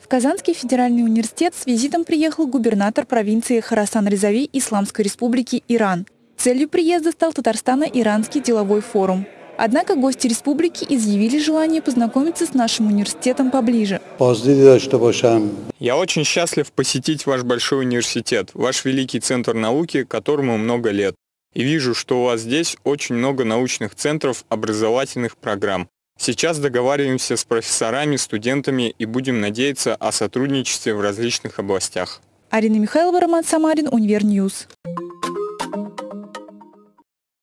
В Казанский федеральный университет с визитом приехал губернатор провинции Харасан-Резави Исламской республики Иран. Целью приезда стал Татарстано-Иранский деловой форум. Однако гости республики изъявили желание познакомиться с нашим университетом поближе. Я очень счастлив посетить ваш большой университет, ваш великий центр науки, которому много лет. И вижу, что у вас здесь очень много научных центров, образовательных программ. Сейчас договариваемся с профессорами, студентами и будем надеяться о сотрудничестве в различных областях. Арина Михайлова, Роман Самарин, Univer News.